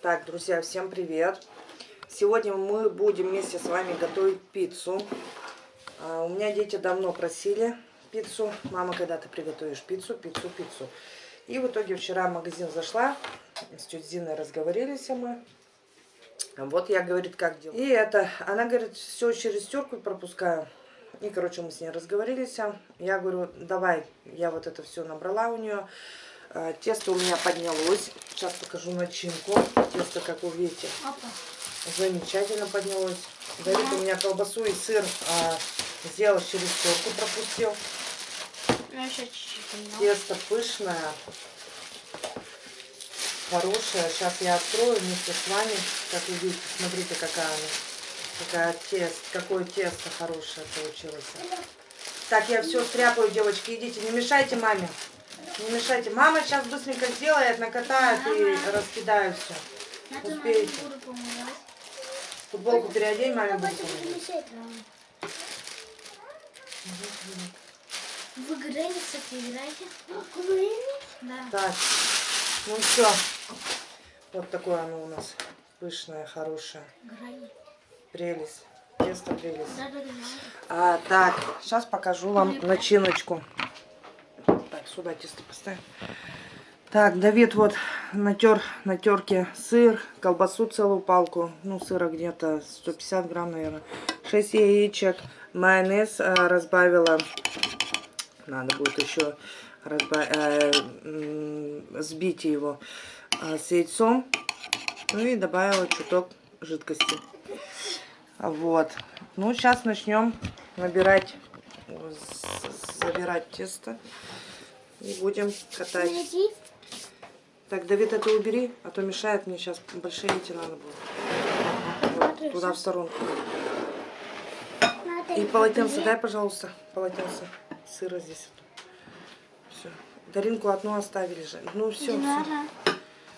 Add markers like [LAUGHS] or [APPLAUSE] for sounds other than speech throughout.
Так, друзья, всем привет! Сегодня мы будем вместе с вами готовить пиццу. А, у меня дети давно просили пиццу. Мама, когда ты приготовишь пиццу, пиццу, пиццу. И в итоге вчера в магазин зашла, с тетей Зиной разговорились мы. Вот я, говорит, как делать. И это, она говорит, все через терку пропускаю. И, короче, мы с ней разговорились. Я говорю, давай, я вот это все набрала у нее. А, тесто у меня поднялось. Сейчас покажу начинку. Тесто, как вы видите, замечательно поднялось. Давид у меня колбасу и сыр а, сделал через терку, пропустил. Ну, Тесто пышное, хорошее. Сейчас я открою вместе с вами. Как вы видите, смотрите, какая она. Какая тест, какое тесто хорошее получилось. Так, я все стряпаю, девочки. Идите, не мешайте маме. Не мешайте. Мама сейчас быстренько сделает, накатает и раскидаю все. Успеете. Футболку переодень, маме будет. Вы Грэнни, кстати, играете? Да. Так, ну все. Вот такое оно у нас пышное, хорошее. Грэнни. Прелесть. Тесто прелесть. Да, да, да. А, так, сейчас покажу вам начиночку. Сюда тесто поставим. Так, Давид вот натер на терке сыр, колбасу целую палку, ну сыра где-то 150 грамм, наверное, 6 яичек, майонез э, разбавила, надо будет еще разбав... э, сбить его э, с яйцом, ну и добавила чуток жидкости. Вот, ну сейчас начнем набирать, забирать тесто и будем катать. Так, Давид, это убери, а то мешает мне сейчас. Большие эти надо будет. Вот, туда в сторонку. И полотенце дай, пожалуйста, полотенце. Сыра здесь. Все. Даринку одну оставили же. Ну все, все.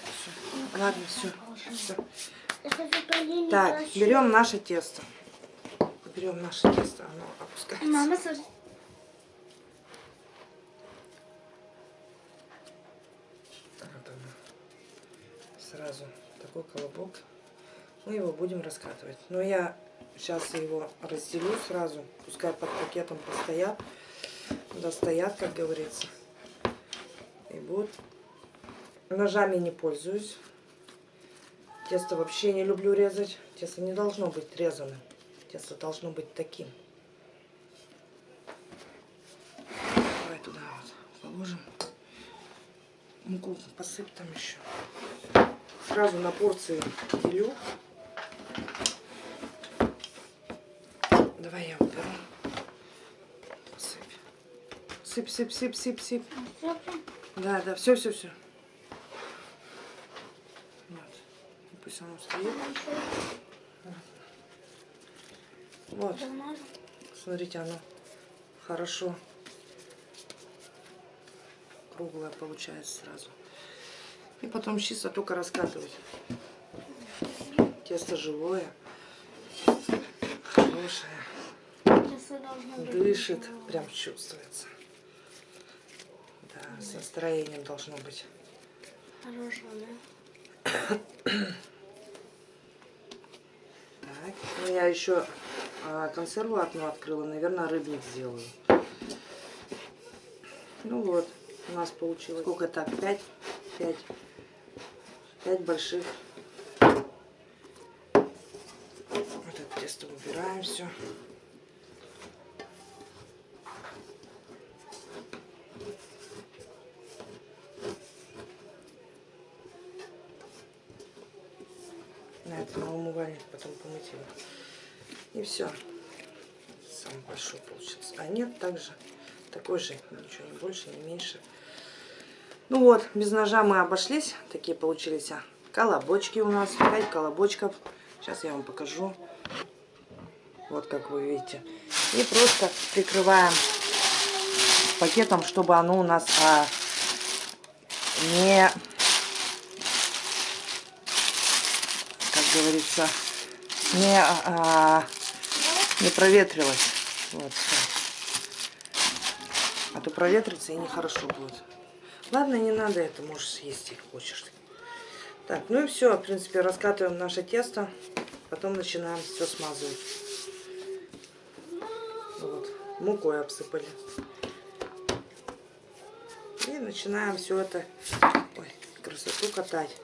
все. Ладно, все. все. Так, берем наше тесто. Берем наше тесто, оно опускается. Мама, смотри. Сразу такой колобок. Мы его будем раскатывать. Но я сейчас его разделю сразу. Пускай под пакетом постоят. Достоят, как говорится. И будут. Ножами не пользуюсь. Тесто вообще не люблю резать. Тесто не должно быть резаным. Тесто должно быть таким. Давай туда вот положим. Муку посыпь там еще. Сразу на порции делю. Давай я уберу. Сыпь. Сыпь, сыпь, сыпь, сыпь, сыпь. Да, да, все, все, все. Вот. И Пусть оно стоит. Вот. Смотрите, оно хорошо круглая получается сразу. И потом чисто только раскатывать. Тесто живое, хорошее, дышит, прям чувствуется. Да, с настроением должно быть. Хорошего, да? [COUGHS] Так, ну я еще а, консерву одну открыла, наверное, рыбник сделаю. Ну вот, у нас получилось. Сколько так? Пять? Пять. Пять больших. Вот это тесто убираем все. На это на умывальник потом помыть его. И все. Самый большой получился. А нет, также такой же, ничего не больше, не меньше. Ну вот, без ножа мы обошлись. Такие получились а, колобочки у нас. 5 колобочков. Сейчас я вам покажу. Вот как вы видите. И просто прикрываем пакетом, чтобы оно у нас а, не, как говорится, не, а, не проветрилось. Вот. А то проветрится и нехорошо будет. Ладно, не надо это, можешь съесть, если хочешь. Так, ну и все, в принципе, раскатываем наше тесто, потом начинаем все смазывать. Вот, мукой обсыпали. И начинаем все это, ой, красоту катать.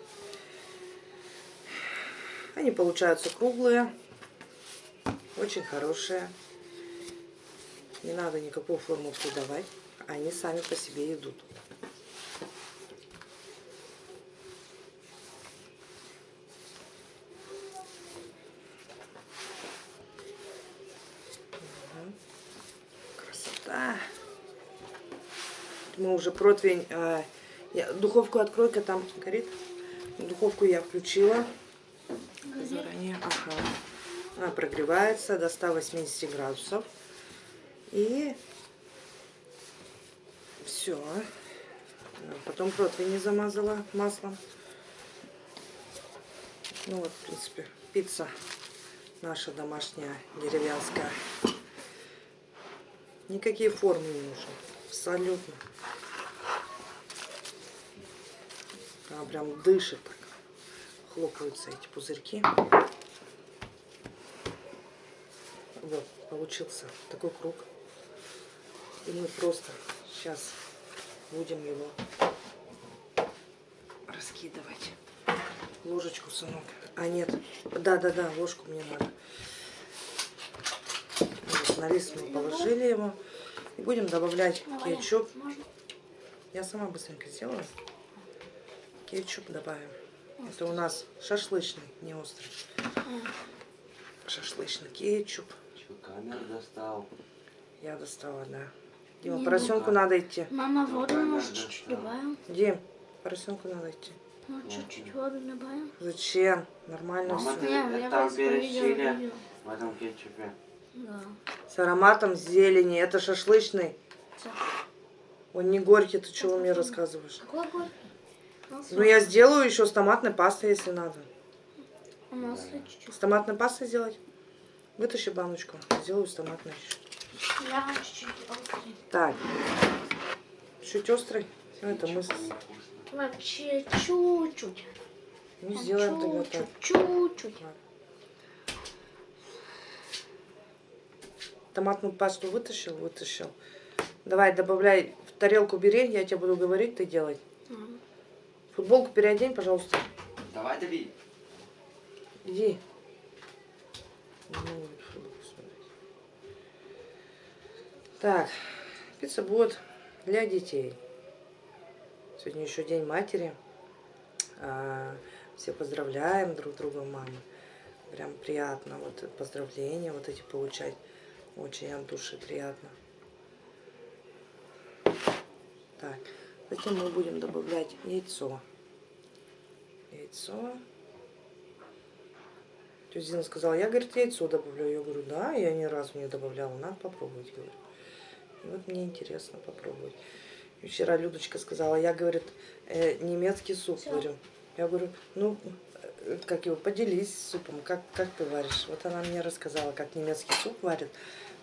Они получаются круглые, очень хорошие. Не надо никакую форму придавать, они сами по себе идут. Красота. Мы уже противень... а, я- духовку открой-ка, там горит. Духовку я включила. Заранее. Ага. Она прогревается до 180 градусов. И все. Потом противень замазала маслом. Ну вот, в принципе, пицца наша домашняя, деревенская. Никакие формы не нужны. Абсолютно. Она прям дышит так. Хлопаются эти пузырьки. Вот, получился такой круг. И мы просто сейчас будем его раскидывать. Ложечку, сынок. А, нет. Да-да-да, ложку мне надо. На лист мы положили его. И будем добавлять кетчуп. Я сама быстренько сделаю. Кетчуп добавим. Это у нас шашлычный, не острый. Шашлычный кетчуп. Камеру достал? Я достала, да. Дима, Не, поросенку ну надо идти. Мама, воду может чуть-чуть добавим? Дим, поросенку надо идти. Ну, чуть-чуть воду добавим. Зачем? Нормально Мама, все. я там видела. В этом кетчупе. Да. С ароматом зелени. Это шашлычный. Он не горький, ты чего мне рассказываешь? Какой горький? Ну, я сделаю еще с томатной пастой, если надо. Чуть-чуть. С томатной пастой сделать? Вытащи баночку. Сделаю с томатной. Я чуть-чуть острый. Так. Чуть острый. Это мы. Вообще чуть-чуть. ну, сделаем тогда так. Чуть-чуть. Томатную пасту вытащил, вытащил. Давай, добавляй в тарелку бери, я тебе буду говорить, ты делай. Ага. Футболку переодень, пожалуйста. Давай, дави. Иди. Смотреть. Так, пицца будет для детей. Сегодня еще День матери. А, Все поздравляем друг друга, мамы. Прям приятно вот поздравления вот эти получать. Очень от души приятно. Так, затем мы будем добавлять яйцо. Яйцо. Тетя Зина сказала, я, говорит, яйцо добавлю. Я говорю, да, я ни разу не добавляла, надо попробовать, говорю. И вот мне интересно попробовать. И вчера Людочка сказала, я, говорит, э, немецкий суп Всё. варю. Я говорю, ну, э, как его, поделись супом, как, как ты варишь. Вот она мне рассказала, как немецкий суп варит.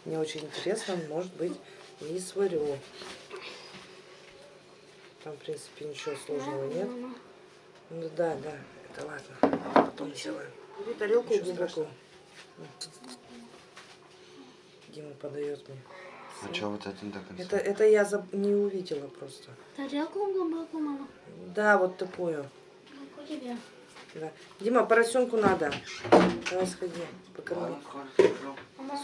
Мне очень интересно, может быть, и сварю. Там, в принципе, ничего сложного нет. Мама. Ну да, да, это ладно. Потом сделаем. Бери тарелку Ничего глубоко. Дима подает мне. А что вот это до конца? Это, это я заб- не увидела просто. Тарелку глубоко, мама. Да, вот такую. Как у тебя? Да. Дима, поросенку надо. Давай сходи, покорми. Скажу. Мама,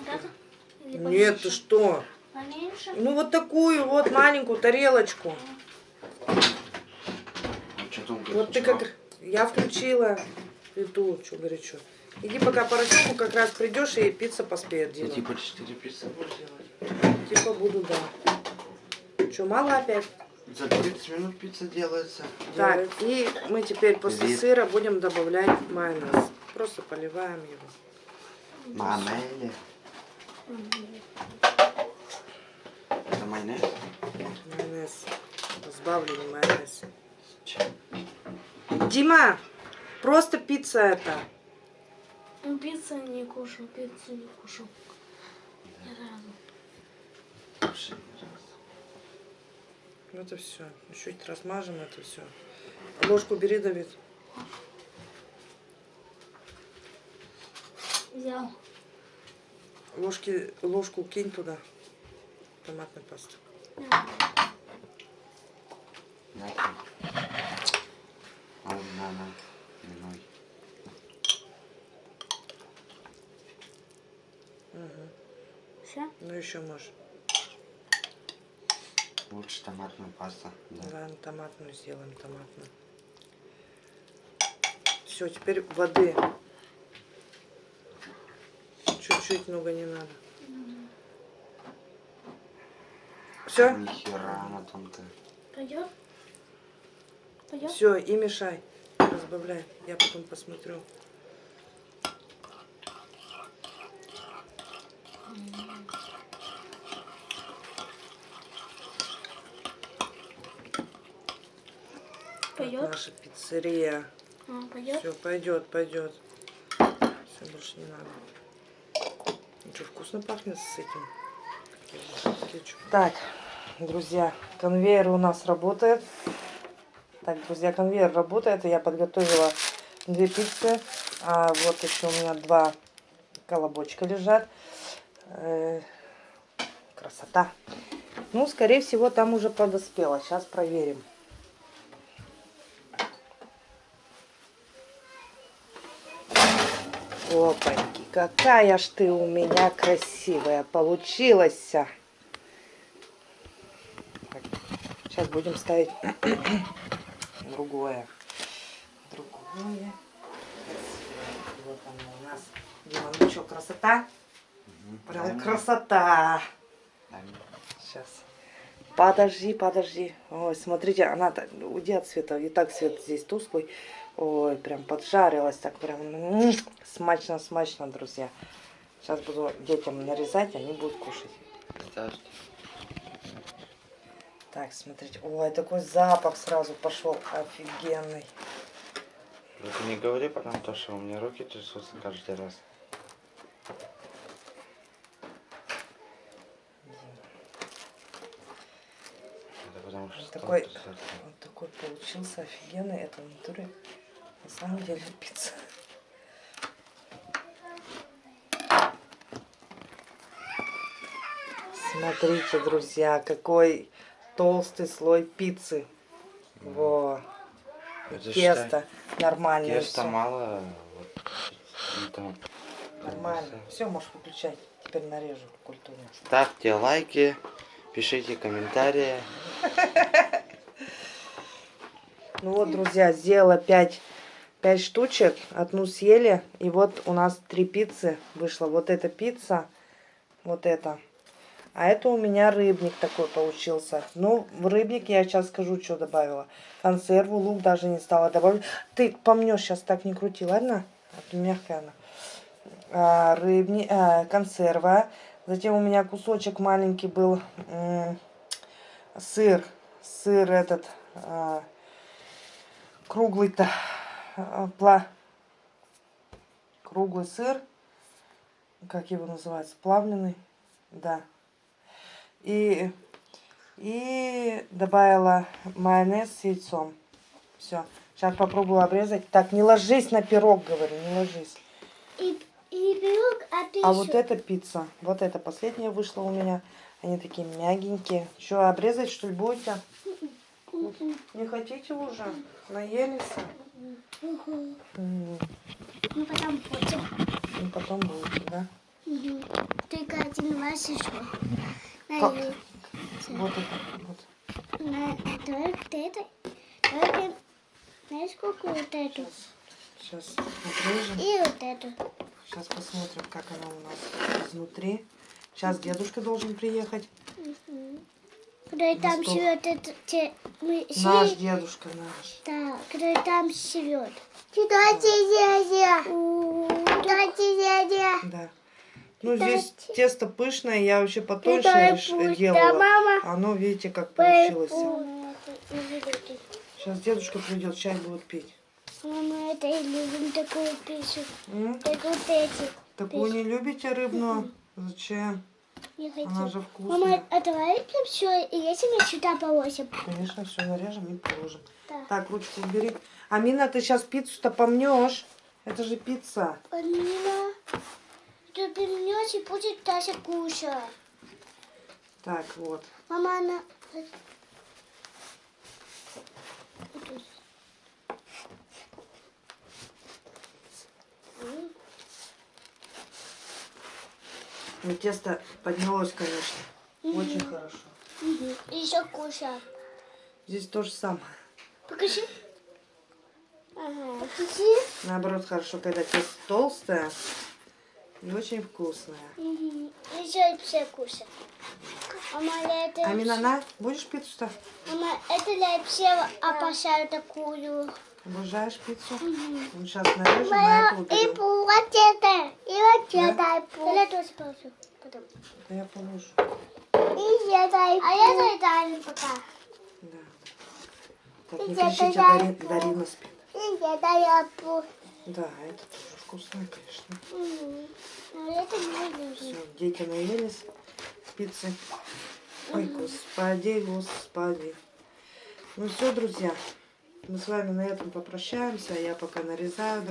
Нет, ты что? Поменьше? Ну вот такую вот маленькую тарелочку. А Вот ты как... Я включила плиту, что горячо. Иди пока поросенку как раз придешь и пицца поспеет, Дима. типа 4 пиццы будешь делать? Типа буду, да. Что, мало опять? За 30 минут пицца делается. Так, и мы теперь после Привет. сыра будем добавлять майонез. Просто поливаем его. Майонез. Это майонез? Майонез. Разбавленный майонез. Че? Дима, просто пицца это. Ну, пиццу не кушал, пиццу не кушал. Ни разу. Ни разу. Ну, Это все. Чуть размажем это все. Ложку бери, Давид. Взял. Ложки, ложку кинь туда. Томатной пасты. Да. Угу. Все? Ну еще можешь. Лучше томатную пасту. Да. Ладно, томатную сделаем, томатную. Все, теперь воды. Чуть-чуть много не надо. Все? Нихера она тонкая. Пойдет? Пойдет? Все, и мешай. Разбавляй. Я потом посмотрю. Вот Пойдет? наша пиццерия. Пойдет? Все, пойдет, пойдет. Все, больше не надо. Что, вкусно пахнет с этим. Так, друзья, конвейер у нас работает. Так, друзья, конвейер работает. и Я подготовила две пиццы. А вот еще у меня два колобочка лежат. Э, красота. Ну, скорее всего, там уже подоспело. Сейчас проверим. Опаньки, какая ж ты у меня красивая получилась. Так, сейчас будем ставить [CLEARS THROAT] другое. Другое. Вот оно у нас. Дима, ну что, красота? Прям мне. красота. Сейчас. Подожди, подожди. Ой, смотрите, она уйди от света. И так свет здесь тусклый. Ой, прям поджарилась так прям. м, Смачно, смачно, друзья. Сейчас буду детям нарезать, они будут кушать. Подожди. Так, смотрите. Ой, такой запах сразу пошел. Офигенный. Только не говори потом то, что у меня руки трясутся каждый раз. Это потому что такой, вот такой получился офигенный. Это натуре на самом деле пицца. Смотрите, друзья, какой толстый слой пиццы. Во. Это Тесто нормальное. Тесто всё. мало. Вот, там, Нормально. Все, можешь выключать. Теперь нарежу культурно. Ставьте лайки, пишите комментарии. [LAUGHS] Ну вот, друзья, сделала 5, 5 штучек. Одну съели. И вот у нас три пиццы вышло. Вот эта пицца, вот это. А это у меня рыбник такой получился. Ну, в рыбник я сейчас скажу, что добавила. Консерву, лук даже не стала добавлять. Ты помнешь, сейчас так не крути, ладно? А то мягкая она. А, рыбни, а, консерва. Затем у меня кусочек маленький был сыр. Сыр этот... а, круглый-то пла... круглый сыр, как его называется, плавленый, да. И, и добавила майонез с яйцом. Все. Сейчас попробую обрезать. Так, не ложись на пирог, говорю, не ложись. И, и пирог, а ты А еще... вот эта пицца, вот эта последняя вышла у меня. Они такие мягенькие. Что, обрезать что ли будете? Не хотите уже? Наелись? М, Ну, потом потом. Ну, потом будете, да? Мгм. Только один раз еще. Как? На, Вот это, вот. на, только это. Только, знаешь, сколько вот эту? Сейчас отрежем. И вот эту. Сейчас посмотрим, как она у нас изнутри. Сейчас дедушка должен приехать. Мгм. Когда там живет это, те, мы Наш дедушка наш. Да, когда там живет. Кидайте дядя. Кидайте дядя. Да. Ну, здесь те- тесто пышное, я вообще потоньше делала. мама. Оно, видите, как получилось. Мама, Сейчас дедушка придет, чай будет пить. это и любим такую пищу. М? Так вот эти. Такую не любите рыбную? Зачем? Хочу. Она же Мама, вкусная. а давай все, и если мы сюда положим. Конечно, все нарежем и положим. Да. Так, ручку убери. Амина, ты сейчас пиццу-то помнешь. Это же пицца. Полина, ты перенес и будет Тася кушать. Так, вот. Мама, она... Ну, тесто поднялось, конечно. Очень хорошо. Еще кушать. Здесь то же самое. Покажи. Ага. Покажи. Наоборот, хорошо, когда тесто толстое и очень вкусное. Еще и все кушать. Мама, это... Амина, на, будешь пиццу-то? Мама, это я все обожаю такую. Обожаешь пиццу? Ну, сейчас нарежем, а это И уберем. вот это, и вот это. Я тоже положу. Потом. Да я положу. И я дай. А я Дарин пока. Да. Так, не Я кричите, тогда- Дари- Дарина спит. И я дай пу. Да, это тоже вкусно, конечно. Но это не. Все, дети наелись пиццы. Ой, господи, господи. Ну все, друзья, мы с вами на этом попрощаемся. Я пока нарезаю.